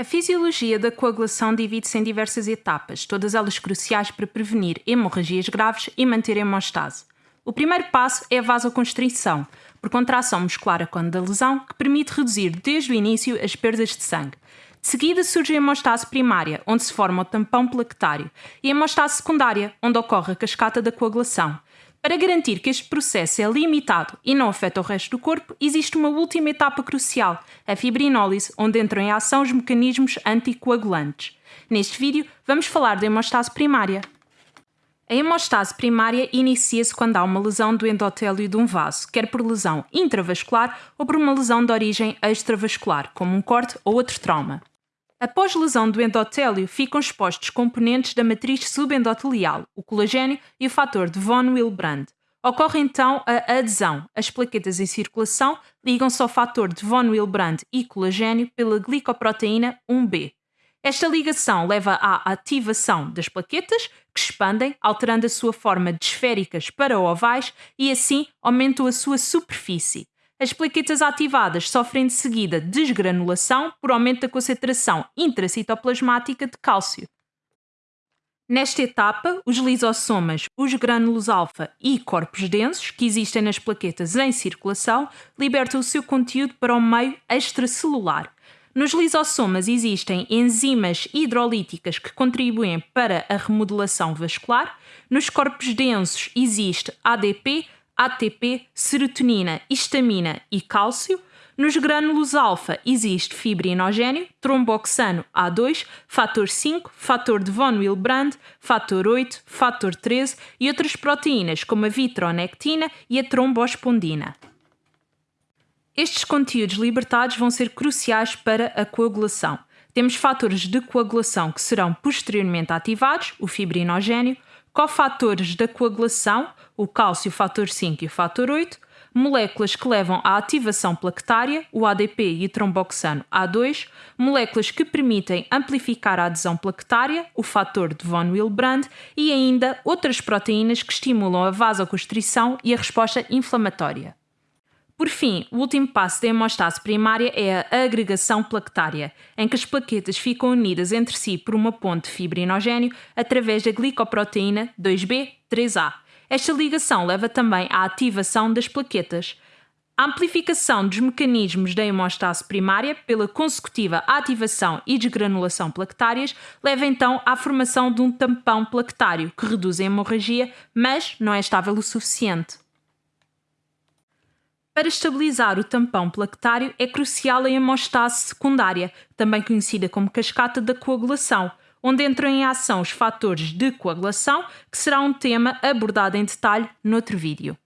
A fisiologia da coagulação divide-se em diversas etapas, todas elas cruciais para prevenir hemorragias graves e manter a hemostase. O primeiro passo é a vasoconstrição, por contração muscular a quando da lesão, que permite reduzir desde o início as perdas de sangue. De seguida surge a hemostase primária, onde se forma o tampão plaquetário, e a hemostase secundária, onde ocorre a cascata da coagulação. Para garantir que este processo é limitado e não afeta o resto do corpo, existe uma última etapa crucial, a fibrinólise, onde entram em ação os mecanismos anticoagulantes. Neste vídeo, vamos falar da hemostase primária. A hemostase primária inicia-se quando há uma lesão do endotélio de um vaso, quer por lesão intravascular ou por uma lesão de origem extravascular, como um corte ou outro trauma. Após lesão do endotélio, ficam expostos componentes da matriz subendotelial, o colagênio e o fator de von Willebrand. Ocorre então a adesão. As plaquetas em circulação ligam-se ao fator de von Willebrand e colagênio pela glicoproteína 1B. Esta ligação leva à ativação das plaquetas, que expandem, alterando a sua forma de esféricas para ovais e assim aumentam a sua superfície. As plaquetas ativadas sofrem de seguida desgranulação por aumento da concentração intracitoplasmática de cálcio. Nesta etapa, os lisossomas, os grânulos alfa e corpos densos, que existem nas plaquetas em circulação, libertam o seu conteúdo para o meio extracelular. Nos lisossomas existem enzimas hidrolíticas que contribuem para a remodelação vascular. Nos corpos densos existe ADP, ATP, serotonina, histamina e cálcio. Nos grânulos alfa existe fibrinogênio, tromboxano A2, fator 5, fator de von Willebrand, fator 8, fator 13 e outras proteínas como a vitronectina e a trombospondina. Estes conteúdos libertados vão ser cruciais para a coagulação. Temos fatores de coagulação que serão posteriormente ativados, o fibrinogênio, cofatores da coagulação, o cálcio, fator 5 e o fator 8, moléculas que levam à ativação plaquetária, o ADP e o tromboxano A2, moléculas que permitem amplificar a adesão plaquetária, o fator de von Willebrand, e ainda outras proteínas que estimulam a vasoconstrição e a resposta inflamatória. Por fim, o último passo da hemostase primária é a agregação plaquetária, em que as plaquetas ficam unidas entre si por uma ponte fibrinogênio através da glicoproteína 2B3A. Esta ligação leva também à ativação das plaquetas. A amplificação dos mecanismos da hemostase primária pela consecutiva ativação e desgranulação plaquetárias leva então à formação de um tampão plaquetário que reduz a hemorragia, mas não é estável o suficiente. Para estabilizar o tampão plaquetário é crucial a hemostase secundária, também conhecida como cascata da coagulação, onde entram em ação os fatores de coagulação, que será um tema abordado em detalhe noutro vídeo.